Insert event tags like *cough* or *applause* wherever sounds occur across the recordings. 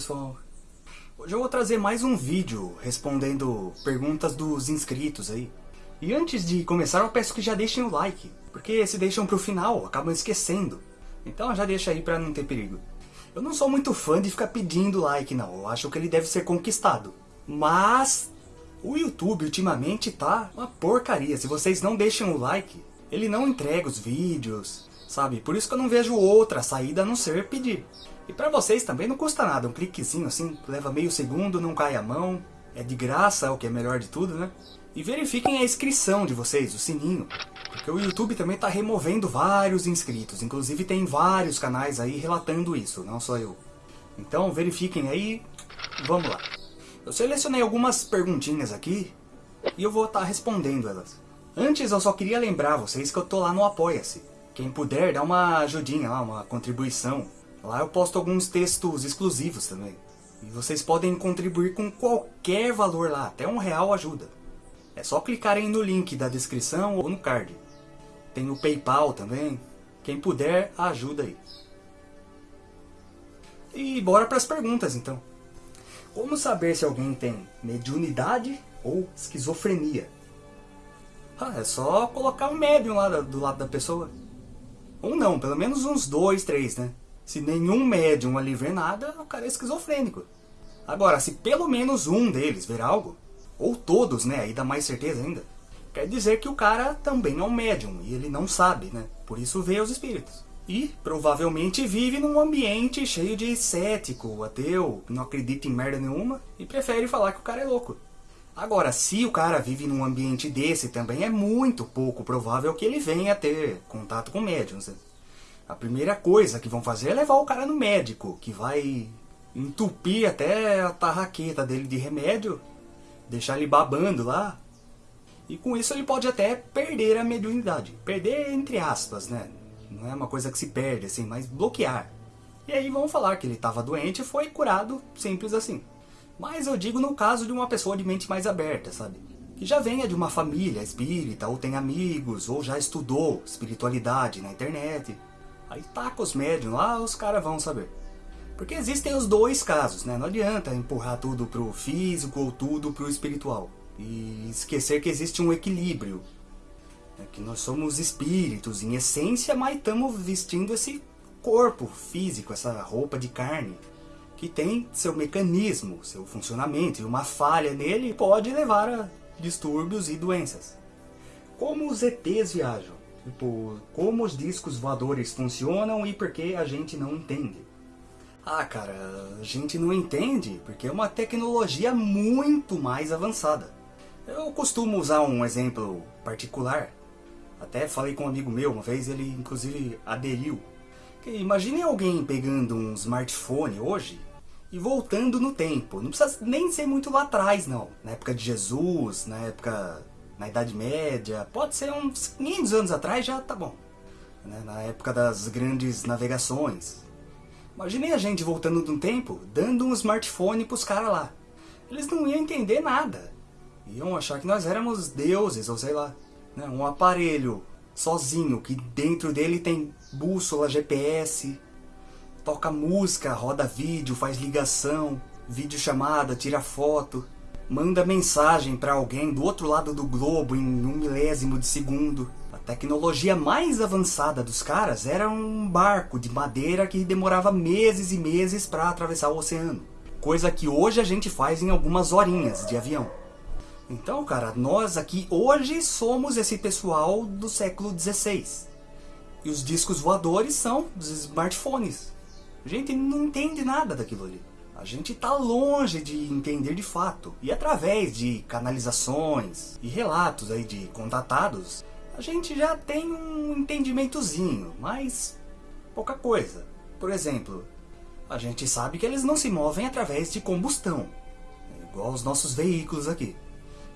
Pessoal. Hoje eu vou trazer mais um vídeo respondendo perguntas dos inscritos aí. E antes de começar eu peço que já deixem o like, porque se deixam pro final acabam esquecendo. Então já deixa aí pra não ter perigo. Eu não sou muito fã de ficar pedindo like não, eu acho que ele deve ser conquistado. Mas o YouTube ultimamente tá uma porcaria, se vocês não deixam o like, ele não entrega os vídeos, sabe? Por isso que eu não vejo outra saída a não ser pedir. E pra vocês também não custa nada, um cliquezinho assim, leva meio segundo, não cai a mão, é de graça, o que é melhor de tudo, né? E verifiquem a inscrição de vocês, o sininho, porque o YouTube também está removendo vários inscritos, inclusive tem vários canais aí relatando isso, não só eu. Então verifiquem aí, vamos lá. Eu selecionei algumas perguntinhas aqui e eu vou estar tá respondendo elas. Antes eu só queria lembrar vocês que eu tô lá no Apoia-se. Quem puder, dá uma ajudinha lá, uma contribuição. Lá eu posto alguns textos exclusivos também. E vocês podem contribuir com qualquer valor lá, até um real ajuda. É só clicarem no link da descrição ou no card. Tem o Paypal também. Quem puder, ajuda aí. E bora para as perguntas então. Como saber se alguém tem mediunidade ou esquizofrenia? Ah, é só colocar um médium lá do lado da pessoa. Ou não, pelo menos uns dois, três, né? Se nenhum médium ali ver nada, o cara é esquizofrênico. Agora, se pelo menos um deles ver algo, ou todos, né, aí dá mais certeza ainda, quer dizer que o cara também é um médium e ele não sabe, né? Por isso vê os espíritos. E provavelmente vive num ambiente cheio de cético, ateu, não acredita em merda nenhuma e prefere falar que o cara é louco. Agora, se o cara vive num ambiente desse também, é muito pouco provável que ele venha ter contato com médiums. Né? A primeira coisa que vão fazer é levar o cara no médico, que vai entupir até a tarraqueta dele de remédio, deixar ele babando lá. E com isso ele pode até perder a mediunidade. Perder entre aspas, né? Não é uma coisa que se perde assim, mas bloquear. E aí vão falar que ele estava doente e foi curado, simples assim. Mas eu digo no caso de uma pessoa de mente mais aberta, sabe? Que já venha de uma família espírita, ou tem amigos, ou já estudou espiritualidade na internet. Aí taca os médiums lá, os caras vão saber. Porque existem os dois casos, né? Não adianta empurrar tudo pro físico ou tudo pro espiritual. E esquecer que existe um equilíbrio. É que nós somos espíritos em essência, mas estamos vestindo esse corpo físico, essa roupa de carne. Que tem seu mecanismo, seu funcionamento. E uma falha nele pode levar a distúrbios e doenças. Como os ETs viajam? Tipo, como os discos voadores funcionam e por que a gente não entende. Ah, cara, a gente não entende porque é uma tecnologia muito mais avançada. Eu costumo usar um exemplo particular. Até falei com um amigo meu uma vez, ele inclusive aderiu. Imagine alguém pegando um smartphone hoje e voltando no tempo. Não precisa nem ser muito lá atrás, não. Na época de Jesus, na época na Idade Média, pode ser uns 500 anos atrás já tá bom. Né? Na época das grandes navegações. Imaginei a gente voltando um tempo, dando um smartphone pros caras lá. Eles não iam entender nada. Iam achar que nós éramos deuses, ou sei lá. Né? Um aparelho sozinho, que dentro dele tem bússola, GPS, toca música, roda vídeo, faz ligação, vídeo chamada, tira foto manda mensagem para alguém do outro lado do globo em um milésimo de segundo. A tecnologia mais avançada dos caras era um barco de madeira que demorava meses e meses para atravessar o oceano. Coisa que hoje a gente faz em algumas horinhas de avião. Então, cara, nós aqui hoje somos esse pessoal do século XVI. E os discos voadores são dos smartphones. Gente não entende nada daquilo ali. A gente está longe de entender de fato. E através de canalizações e relatos aí de contatados, a gente já tem um entendimentozinho, mas pouca coisa. Por exemplo, a gente sabe que eles não se movem através de combustão, igual os nossos veículos aqui.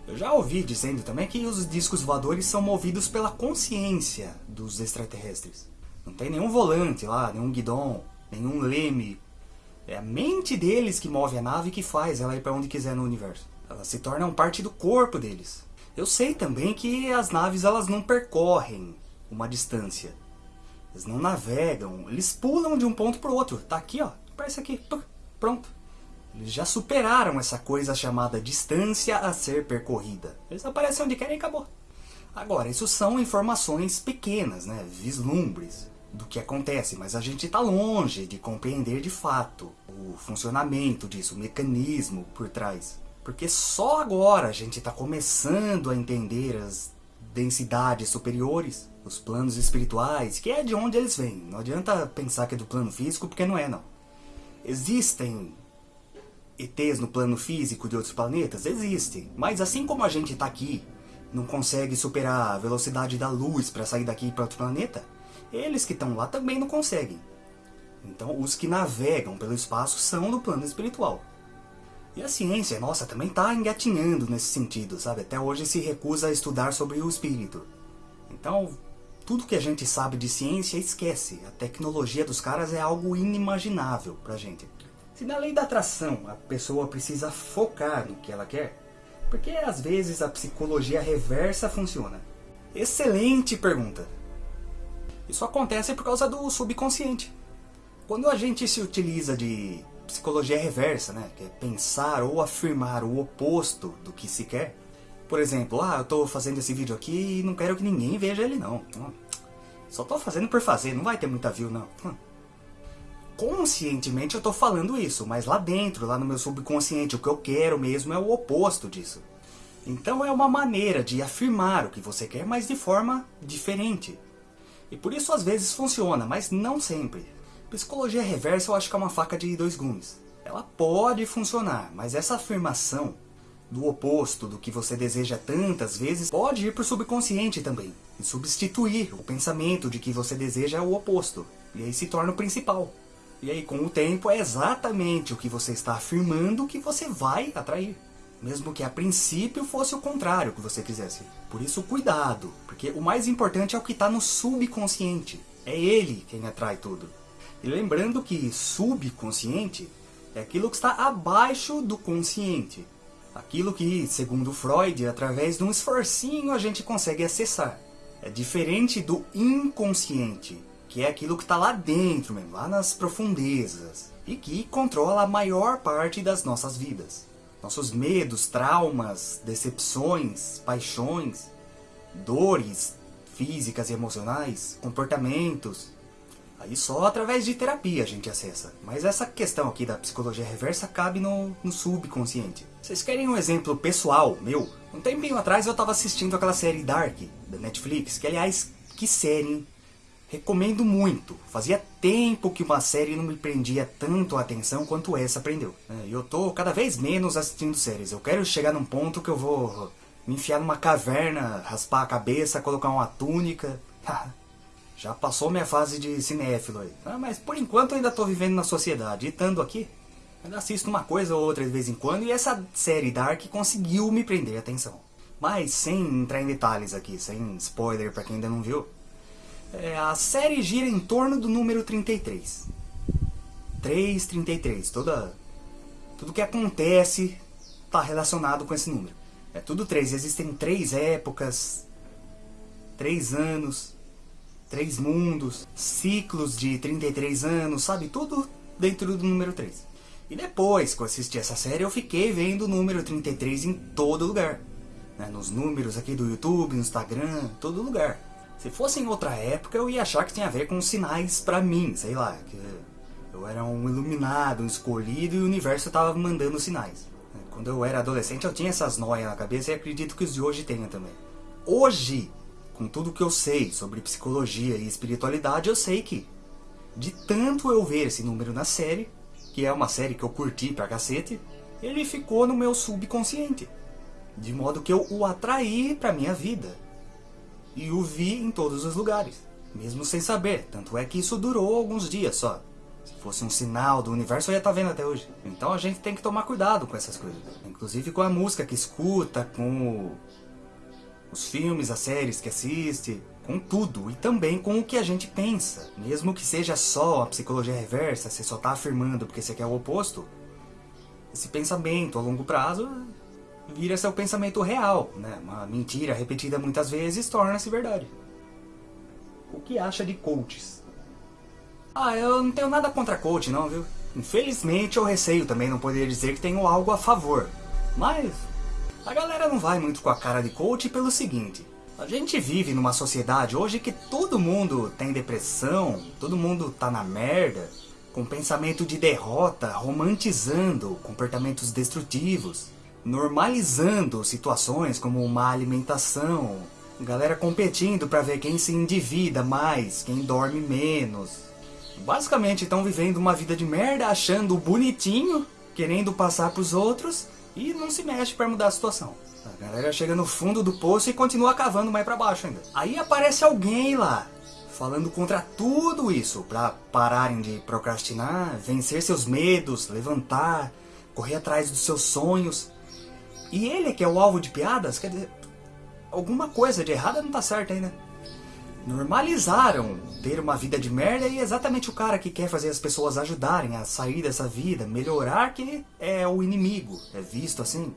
Eu já ouvi dizendo também que os discos voadores são movidos pela consciência dos extraterrestres. Não tem nenhum volante lá, nenhum guidão, nenhum leme é a mente deles que move a nave e que faz ela ir para onde quiser no universo. Elas se tornam parte do corpo deles. Eu sei também que as naves elas não percorrem uma distância. Eles não navegam, eles pulam de um ponto para o outro. Tá aqui, ó. Parece aqui. pronto. Eles já superaram essa coisa chamada distância a ser percorrida. Eles aparecem onde querem e acabou. Agora, isso são informações pequenas, né? vislumbres do que acontece, mas a gente está longe de compreender de fato o funcionamento disso, o mecanismo por trás. Porque só agora a gente está começando a entender as densidades superiores, os planos espirituais, que é de onde eles vêm. Não adianta pensar que é do plano físico, porque não é não. Existem ETs no plano físico de outros planetas? Existem. Mas assim como a gente está aqui, não consegue superar a velocidade da luz para sair daqui para outro planeta, eles que estão lá também não conseguem. Então os que navegam pelo espaço são do plano espiritual. E a ciência, nossa, também está engatinhando nesse sentido, sabe? Até hoje se recusa a estudar sobre o espírito. Então, tudo que a gente sabe de ciência, esquece. A tecnologia dos caras é algo inimaginável pra gente. Se na lei da atração a pessoa precisa focar no que ela quer, por que às vezes a psicologia reversa funciona? Excelente pergunta! Isso acontece por causa do subconsciente. Quando a gente se utiliza de psicologia reversa, né? Que é pensar ou afirmar o oposto do que se quer. Por exemplo, ah, eu tô fazendo esse vídeo aqui e não quero que ninguém veja ele não. Só tô fazendo por fazer, não vai ter muita view não. Hum. Conscientemente eu tô falando isso, mas lá dentro, lá no meu subconsciente, o que eu quero mesmo é o oposto disso. Então é uma maneira de afirmar o que você quer, mas de forma diferente. E por isso às vezes funciona, mas não sempre. Psicologia reversa eu acho que é uma faca de dois gumes. Ela pode funcionar, mas essa afirmação do oposto do que você deseja tantas vezes pode ir para o subconsciente também. E substituir o pensamento de que você deseja o oposto. E aí se torna o principal. E aí com o tempo é exatamente o que você está afirmando que você vai atrair. Mesmo que a princípio fosse o contrário que você quisesse. Por isso cuidado, porque o mais importante é o que está no subconsciente. É ele quem atrai tudo. E lembrando que subconsciente é aquilo que está abaixo do consciente. Aquilo que, segundo Freud, através de um esforcinho a gente consegue acessar. É diferente do inconsciente, que é aquilo que está lá dentro mesmo, lá nas profundezas. E que controla a maior parte das nossas vidas. Nossos medos, traumas, decepções, paixões, dores físicas e emocionais, comportamentos, Aí só através de terapia a gente acessa. Mas essa questão aqui da psicologia reversa cabe no, no subconsciente. Vocês querem um exemplo pessoal meu? Um tempinho atrás eu estava assistindo aquela série Dark, da Netflix, que aliás, que série, hein? Recomendo muito. Fazia tempo que uma série não me prendia tanto a atenção quanto essa prendeu. É, e eu tô cada vez menos assistindo séries. Eu quero chegar num ponto que eu vou me enfiar numa caverna, raspar a cabeça, colocar uma túnica. *laughs* Já passou minha fase de cinéfilo aí. Ah, mas por enquanto eu ainda estou vivendo na sociedade. E estando aqui, ainda assisto uma coisa ou outra de vez em quando. E essa série Dark conseguiu me prender a atenção. Mas sem entrar em detalhes aqui, sem spoiler para quem ainda não viu. É, a série gira em torno do número 33. 333. Toda, tudo que acontece está relacionado com esse número. É tudo três. Existem três épocas, três anos, três mundos, ciclos de 33 anos, sabe? Tudo dentro do número 3. E depois que eu assisti essa série, eu fiquei vendo o número 33 em todo lugar. Né? Nos números aqui do YouTube, no Instagram, todo lugar. Se fosse em outra época, eu ia achar que tinha a ver com sinais pra mim, sei lá. Que eu era um iluminado, um escolhido e o universo estava mandando sinais. Quando eu era adolescente, eu tinha essas noias na cabeça e acredito que os de hoje tenham também. Hoje, com tudo que eu sei sobre psicologia e espiritualidade, eu sei que, de tanto eu ver esse número na série, que é uma série que eu curti pra cacete, ele ficou no meu subconsciente. De modo que eu o atraí pra minha vida. E o vi em todos os lugares, mesmo sem saber. Tanto é que isso durou alguns dias só. Se fosse um sinal do universo, eu ia estar tá vendo até hoje. Então a gente tem que tomar cuidado com essas coisas. Inclusive com a música que escuta, com os filmes, as séries que assiste, com tudo e também com o que a gente pensa. Mesmo que seja só a psicologia reversa, você só está afirmando porque você quer o oposto, esse pensamento a longo prazo vira seu pensamento real, né? Uma mentira repetida muitas vezes torna-se verdade. O que acha de coaches? Ah, eu não tenho nada contra coach não, viu? Infelizmente eu receio também não poder dizer que tenho algo a favor. Mas a galera não vai muito com a cara de coach pelo seguinte. A gente vive numa sociedade hoje que todo mundo tem depressão, todo mundo tá na merda, com pensamento de derrota, romantizando comportamentos destrutivos, normalizando situações como má alimentação, galera competindo para ver quem se endivida mais, quem dorme menos, Basicamente estão vivendo uma vida de merda, achando bonitinho, querendo passar pros outros e não se mexe para mudar a situação. A galera chega no fundo do poço e continua cavando mais para baixo ainda. Aí aparece alguém lá, falando contra tudo isso, para pararem de procrastinar, vencer seus medos, levantar, correr atrás dos seus sonhos. E ele que é o alvo de piadas, quer dizer, alguma coisa de errada não tá certa aí, né? normalizaram ter uma vida de merda e é exatamente o cara que quer fazer as pessoas ajudarem a sair dessa vida, melhorar, que é o inimigo, é visto assim.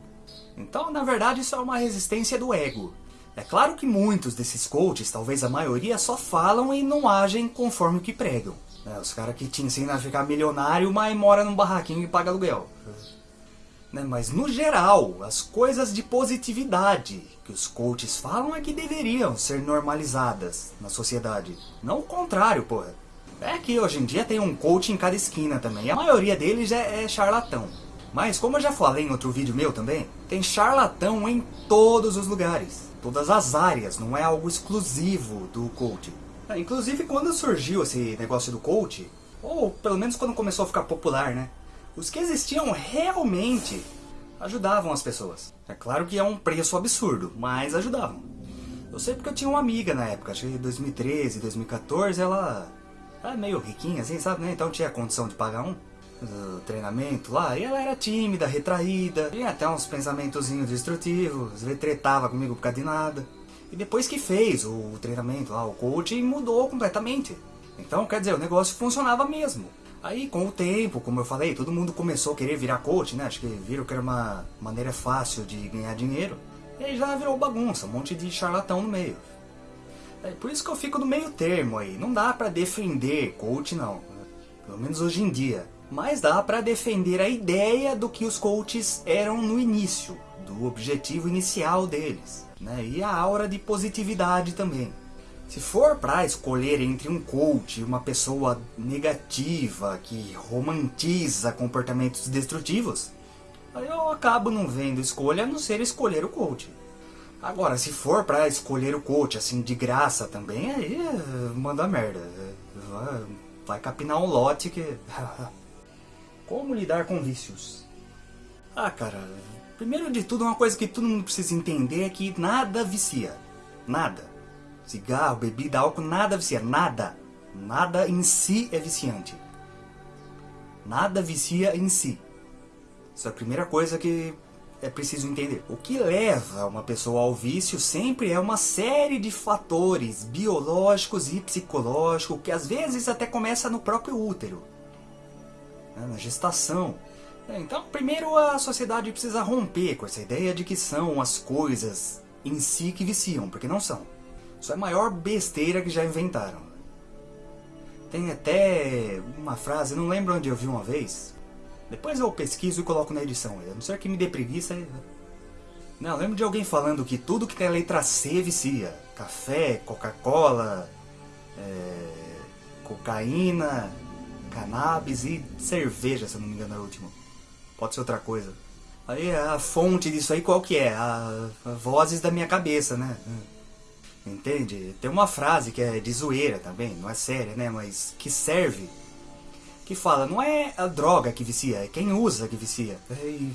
Então, na verdade, isso é uma resistência do ego. É claro que muitos desses coaches, talvez a maioria, só falam e não agem conforme o que pregam. É, os caras que te ensinam a ficar milionário, mas mora num barraquinho e paga aluguel. Né? Mas no geral, as coisas de positividade que os coaches falam é que deveriam ser normalizadas na sociedade. Não o contrário, porra. É que hoje em dia tem um coach em cada esquina também. A maioria deles é, é charlatão. Mas como eu já falei em outro vídeo meu também, tem charlatão em todos os lugares. Todas as áreas, não é algo exclusivo do coach. É, inclusive quando surgiu esse negócio do coach, ou pelo menos quando começou a ficar popular, né? Os que existiam realmente ajudavam as pessoas. É claro que é um preço absurdo, mas ajudavam. Eu sei porque eu tinha uma amiga na época, acho que 2013, 2014, ela era meio riquinha assim, sabe, né? Então tinha condição de pagar um treinamento lá, e ela era tímida, retraída, tinha até uns pensamentozinhos destrutivos, às vezes tretava comigo por causa de nada. E depois que fez o treinamento lá, o coaching mudou completamente. Então, quer dizer, o negócio funcionava mesmo. Aí, com o tempo, como eu falei, todo mundo começou a querer virar coach, né? Acho que viram que era uma maneira fácil de ganhar dinheiro. E aí já virou bagunça, um monte de charlatão no meio. É por isso que eu fico no meio termo aí. Não dá pra defender coach, não. Pelo menos hoje em dia. Mas dá pra defender a ideia do que os coaches eram no início. Do objetivo inicial deles. Né? E a aura de positividade também. Se for para escolher entre um coach e uma pessoa negativa que romantiza comportamentos destrutivos, eu acabo não vendo escolha a não ser escolher o coach. Agora, se for para escolher o coach assim de graça também, aí manda merda. Vai, vai capinar um lote que... *laughs* Como lidar com vícios? Ah, cara, primeiro de tudo, uma coisa que todo mundo precisa entender é que nada vicia. Nada. Cigarro, bebida, álcool, nada vicia. Nada. Nada em si é viciante. Nada vicia em si. Isso é a primeira coisa que é preciso entender. O que leva uma pessoa ao vício sempre é uma série de fatores biológicos e psicológicos que às vezes até começa no próprio útero, né, na gestação. Então, primeiro a sociedade precisa romper com essa ideia de que são as coisas em si que viciam, porque não são. Isso é a maior besteira que já inventaram. Tem até uma frase, não lembro onde eu vi uma vez. Depois eu pesquiso e coloco na edição. A não ser que me dê preguiça. Não, eu lembro de alguém falando que tudo que tem a letra C vicia. Café, Coca-Cola, é, cocaína, cannabis e cerveja, se eu não me engano é o último. Pode ser outra coisa. Aí a fonte disso aí qual que é? A, a vozes da minha cabeça, né? Entende? Tem uma frase que é de zoeira também, não é séria, né? Mas que serve. Que fala, não é a droga que vicia, é quem usa que vicia. E,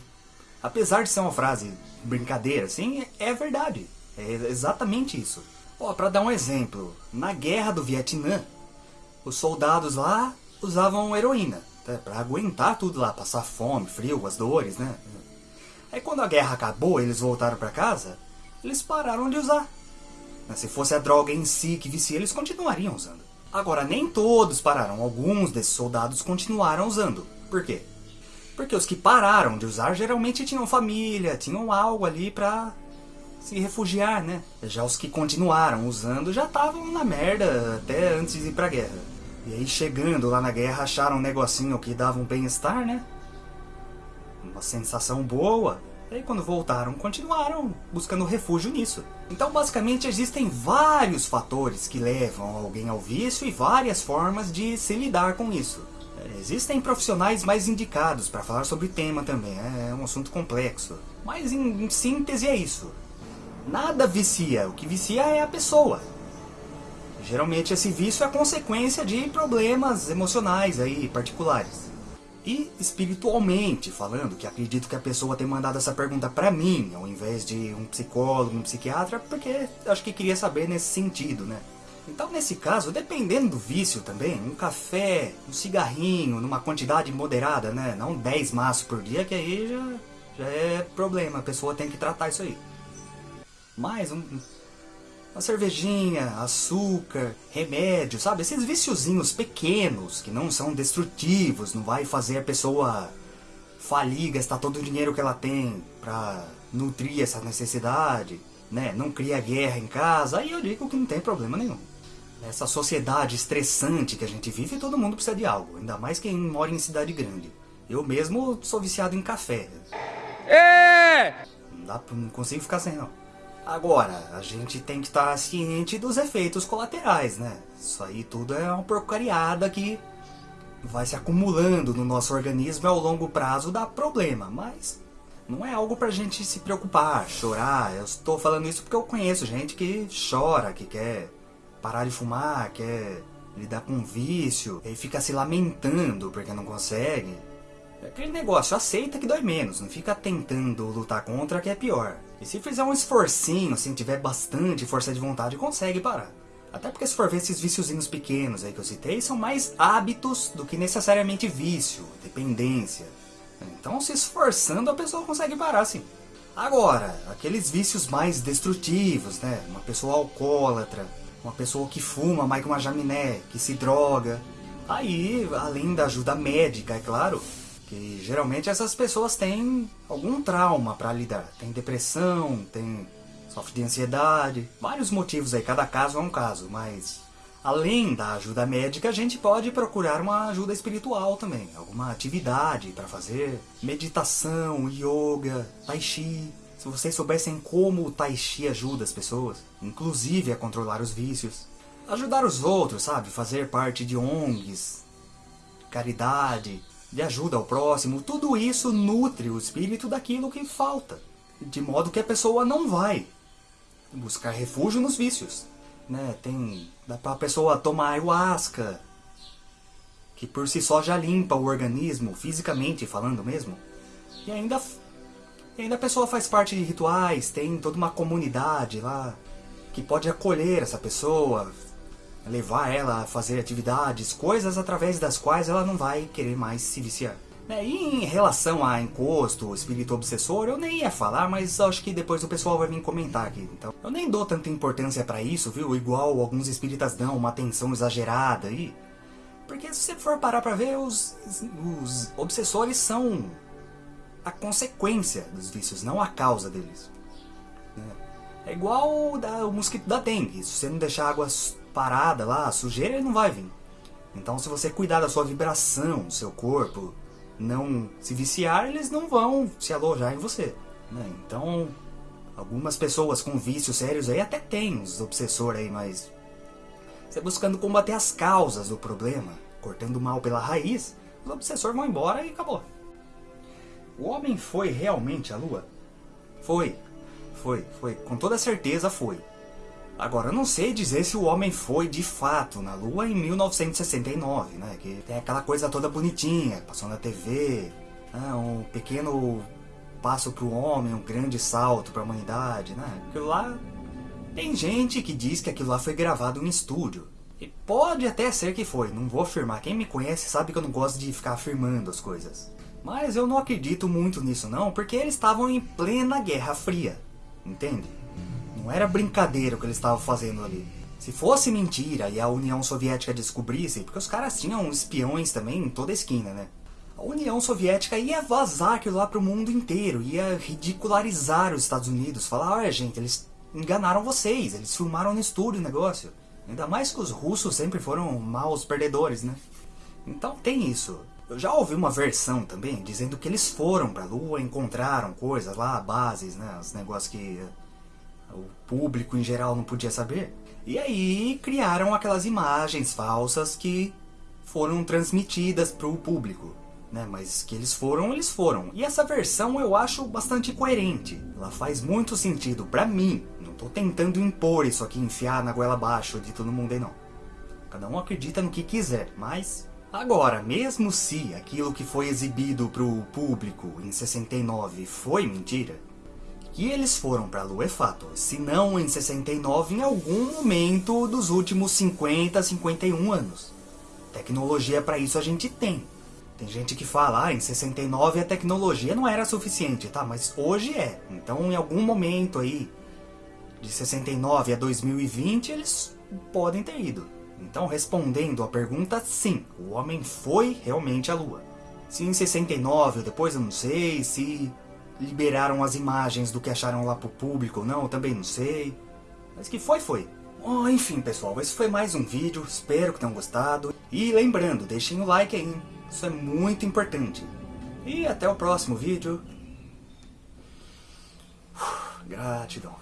apesar de ser uma frase brincadeira, assim, é verdade. É exatamente isso. Ó, pra dar um exemplo, na guerra do Vietnã, os soldados lá usavam heroína. Tá? Pra aguentar tudo lá, passar fome, frio, as dores, né? Aí quando a guerra acabou eles voltaram pra casa, eles pararam de usar. Se fosse a droga em si que vicia, eles continuariam usando. Agora, nem todos pararam. Alguns desses soldados continuaram usando. Por quê? Porque os que pararam de usar geralmente tinham família, tinham algo ali pra se refugiar, né? Já os que continuaram usando já estavam na merda até antes de ir pra guerra. E aí chegando lá na guerra acharam um negocinho que dava um bem-estar, né? Uma sensação boa. E aí quando voltaram, continuaram buscando refúgio nisso. Então basicamente existem vários fatores que levam alguém ao vício e várias formas de se lidar com isso. É, existem profissionais mais indicados para falar sobre o tema também, é, é um assunto complexo. Mas em, em síntese é isso. Nada vicia, o que vicia é a pessoa. Geralmente esse vício é consequência de problemas emocionais aí, particulares. E espiritualmente falando, que acredito que a pessoa tenha mandado essa pergunta pra mim, ao invés de um psicólogo, um psiquiatra, porque acho que queria saber nesse sentido, né? Então nesse caso, dependendo do vício também, um café, um cigarrinho, numa quantidade moderada, né? Não 10 maços por dia, que aí já, já é problema, a pessoa tem que tratar isso aí. Mais um, uma cervejinha, açúcar, remédio, sabe? Esses viciozinhos pequenos que não são destrutivos, não vai fazer a pessoa falir, gastar todo o dinheiro que ela tem pra nutrir essa necessidade, né? Não cria guerra em casa, aí eu digo que não tem problema nenhum. Nessa sociedade estressante que a gente vive, todo mundo precisa de algo, ainda mais quem mora em cidade grande. Eu mesmo sou viciado em café. É! Não, dá, não consigo ficar sem não. Agora, a gente tem que estar ciente dos efeitos colaterais, né? Isso aí tudo é uma porcariada que vai se acumulando no nosso organismo e ao longo prazo dá problema, mas não é algo pra gente se preocupar, chorar. Eu estou falando isso porque eu conheço gente que chora, que quer parar de fumar, quer lidar com vício, e fica se lamentando porque não consegue. É aquele negócio, aceita que dói menos, não fica tentando lutar contra que é pior. E se fizer um esforcinho, assim, tiver bastante força de vontade, consegue parar. Até porque se for ver esses viciozinhos pequenos aí que eu citei, são mais hábitos do que necessariamente vício, dependência. Então se esforçando a pessoa consegue parar sim. Agora, aqueles vícios mais destrutivos, né? Uma pessoa alcoólatra, uma pessoa que fuma mais que uma jaminé, que se droga. Aí, além da ajuda médica, é claro, que geralmente essas pessoas têm algum trauma para lidar. Tem depressão, tem sofre de ansiedade, vários motivos aí, cada caso é um caso, mas além da ajuda médica, a gente pode procurar uma ajuda espiritual também, alguma atividade para fazer, meditação, yoga, tai chi. Se vocês soubessem como o tai chi ajuda as pessoas, inclusive a controlar os vícios, ajudar os outros, sabe, fazer parte de ONGs, caridade, de ajuda ao próximo, tudo isso nutre o espírito daquilo que falta. De modo que a pessoa não vai buscar refúgio nos vícios. Né? Tem, dá pra pessoa tomar ayahuasca, que por si só já limpa o organismo, fisicamente falando mesmo. E ainda, e ainda a pessoa faz parte de rituais, tem toda uma comunidade lá que pode acolher essa pessoa, levar ela a fazer atividades, coisas através das quais ela não vai querer mais se viciar. É, e em relação a encosto, espírito obsessor, eu nem ia falar, mas acho que depois o pessoal vai vir comentar aqui. Então, eu nem dou tanta importância para isso, viu? Igual alguns espíritas dão, uma atenção exagerada aí. Porque se você for parar pra ver, os, os obsessores são a consequência dos vícios, não a causa deles. É, é igual o, mosquito da dengue. Se você não deixar águas parada lá, sujeira ele não vai vir. Então se você cuidar da sua vibração, do seu corpo, não se viciar, eles não vão se alojar em você. Né? Então, algumas pessoas com vícios sérios aí até tem os obsessores aí, mas você buscando combater as causas do problema, cortando o mal pela raiz, os obsessores vão embora e acabou. O homem foi realmente à lua? Foi, foi, foi, com toda certeza foi. Agora, eu não sei dizer se o homem foi de fato na Lua em 1969, né? Que tem aquela coisa toda bonitinha, passou na TV, né? um pequeno passo para o homem, um grande salto para a humanidade, né? Aquilo lá tem gente que diz que aquilo lá foi gravado em estúdio. E pode até ser que foi, não vou afirmar. Quem me conhece sabe que eu não gosto de ficar afirmando as coisas. Mas eu não acredito muito nisso não, porque eles estavam em plena Guerra Fria, entende? Não era brincadeira o que eles estavam fazendo ali. Se fosse mentira e a União Soviética descobrisse, porque os caras tinham espiões também em toda esquina, né? A União Soviética ia vazar aquilo lá pro mundo inteiro, ia ridicularizar os Estados Unidos, falar, olha gente, eles enganaram vocês, eles filmaram no estúdio o negócio. Ainda mais que os russos sempre foram maus perdedores, né? Então tem isso. Eu já ouvi uma versão também dizendo que eles foram pra Lua, encontraram coisas lá, bases, né? Os negócios que o público em geral não podia saber. E aí criaram aquelas imagens falsas que foram transmitidas para o público. Né? Mas que eles foram, eles foram. E essa versão eu acho bastante coerente. Ela faz muito sentido para mim. Não tô tentando impor isso aqui, enfiar na goela abaixo de todo mundo aí não. Cada um acredita no que quiser, mas... Agora, mesmo se aquilo que foi exibido para o público em 69 foi mentira, que eles foram para a Lua é fato, se não em 69, em algum momento dos últimos 50, 51 anos. Tecnologia para isso a gente tem. Tem gente que fala, ah, em 69 a tecnologia não era suficiente, tá? Mas hoje é. Então em algum momento aí, de 69 a 2020, eles podem ter ido. Então respondendo a pergunta, sim, o homem foi realmente à Lua. Se em 69 ou depois eu não sei, se liberaram as imagens do que acharam lá pro público ou não, também não sei. Mas que foi, foi. Oh, enfim, pessoal, esse foi mais um vídeo, espero que tenham gostado. E lembrando, deixem o like aí, isso é muito importante. E até o próximo vídeo. Gratidão.